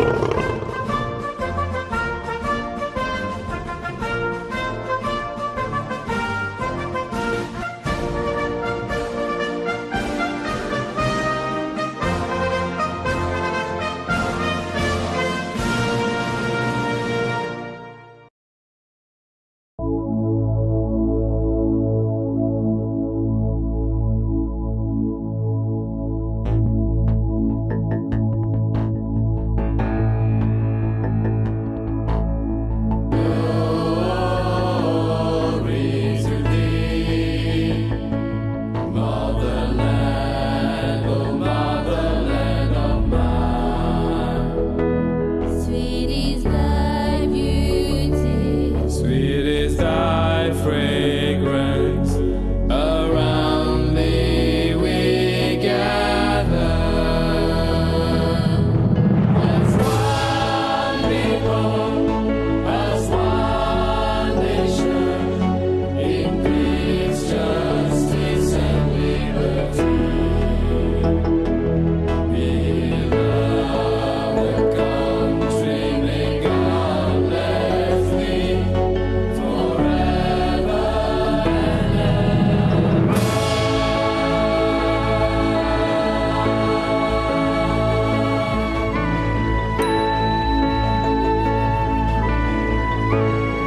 Bye. Música